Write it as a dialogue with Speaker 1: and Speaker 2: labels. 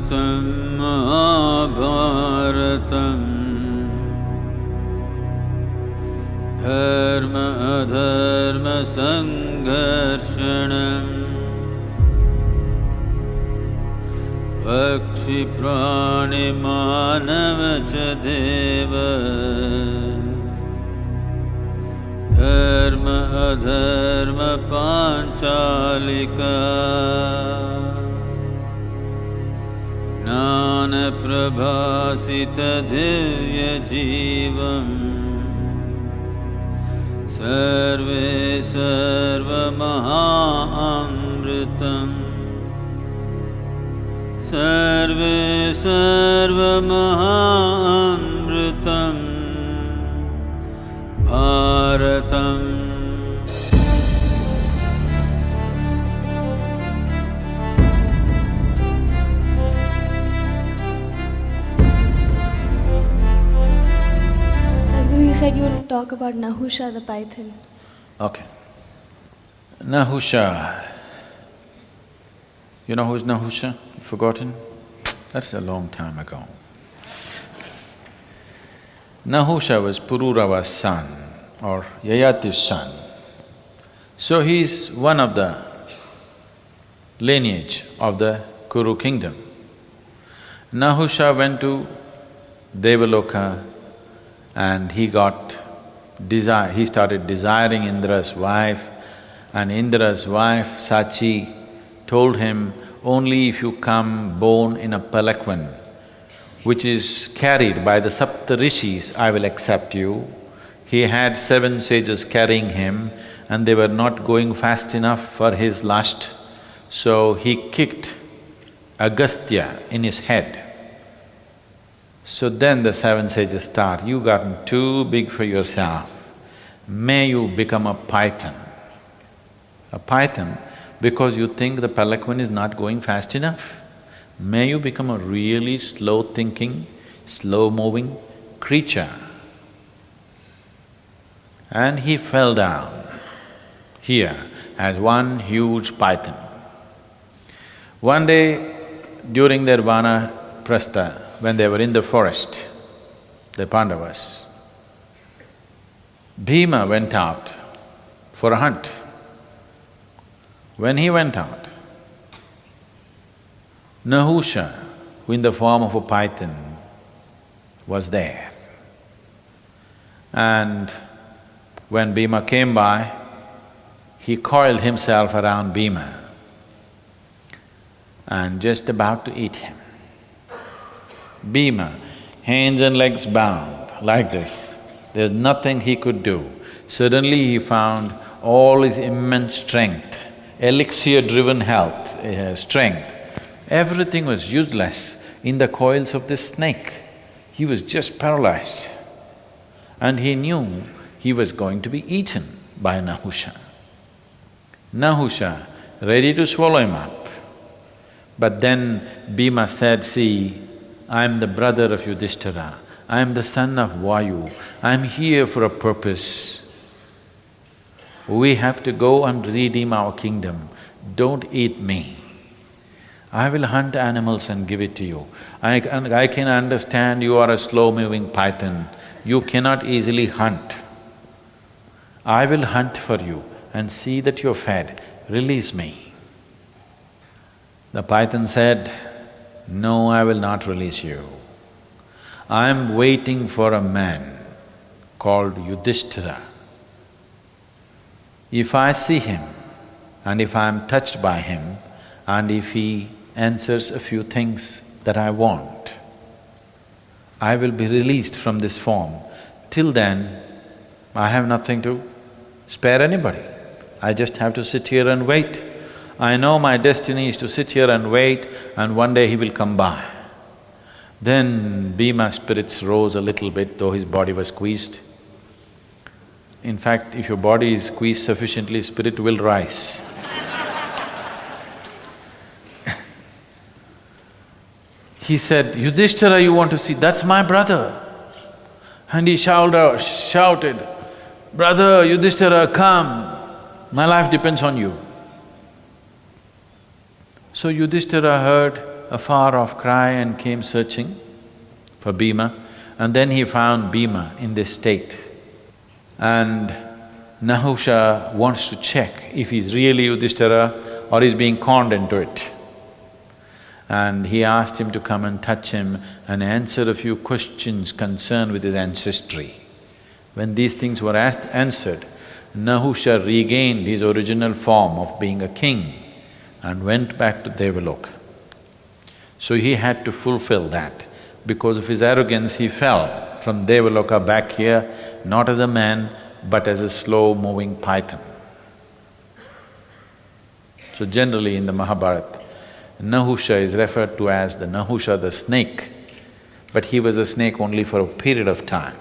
Speaker 1: भारतं महाभारतम्। धर्म अधर्मसङ्घर्षणम् पक्षिप्राणिमानव च देव। धर्म अधर्मपाञ्चालिका प्रभासित सर्वे सर्वमहामृतम् सर्वे सर्वमहामृतम् भारतम्
Speaker 2: said you would talk about Nahusha the python.
Speaker 3: Okay. Nahusha. You know who's Nahusha? Forgotten? That's a long time ago. Nahusha was Pururava's son or Yayati's son. So he's one of the lineage of the Kuru kingdom. Nahusha went to Devaloka and he got desire… he started desiring Indra's wife and Indra's wife, Sachi, told him, only if you come born in a palanquin, which is carried by the Saptarishis, I will accept you. He had seven sages carrying him and they were not going fast enough for his lust, so he kicked Agastya in his head. So then the seven sages start, you gotten too big for yourself, may you become a python. A python because you think the palanquin is not going fast enough. May you become a really slow-thinking, slow-moving creature. And he fell down here as one huge python. One day during their vanaprastha, when they were in the forest, the Pandavas, Bhima went out for a hunt. When he went out, Nahusha, who in the form of a python, was there. And when Bhima came by, he coiled himself around Bhima and just about to eat him. Bhima, hands and legs bound, like this, there's nothing he could do. Suddenly he found all his immense strength, elixir-driven health, uh, strength, everything was useless in the coils of this snake. He was just paralyzed. And he knew he was going to be eaten by Nahusha. Nahusha, ready to swallow him up. But then Bhima said, see, I am the brother of Yudhishthira, I am the son of Vayu, I am here for a purpose. We have to go and redeem our kingdom, don't eat me. I will hunt animals and give it to you. I can, I can understand you are a slow-moving python, you cannot easily hunt. I will hunt for you and see that you're fed, release me. The python said, no, I will not release you. I am waiting for a man called Yudhishthira. If I see him and if I am touched by him and if he answers a few things that I want, I will be released from this form. Till then, I have nothing to spare anybody. I just have to sit here and wait. I know my destiny is to sit here and wait and one day he will come by. Then Bhima's spirits rose a little bit, though his body was squeezed. In fact, if your body is squeezed sufficiently, spirit will rise. he said, Yudhishthira you want to see, that's my brother. And he shouted, shouted, brother Yudhishthira, come, my life depends on you. So Yudhishthira heard a far-off cry and came searching for Bhima, and then he found Bhima in this state. And Nahusha wants to check if he's really Yudhishthira or he's being conned into it. And he asked him to come and touch him and answer a few questions concerned with his ancestry. When these things were asked, answered, Nahusha regained his original form of being a king and went back to Devaloka. So he had to fulfill that. Because of his arrogance, he fell from Devaloka back here, not as a man, but as a slow-moving python. So generally in the Mahabharata, Nahusha is referred to as the Nahusha the snake, but he was a snake only for a period of time.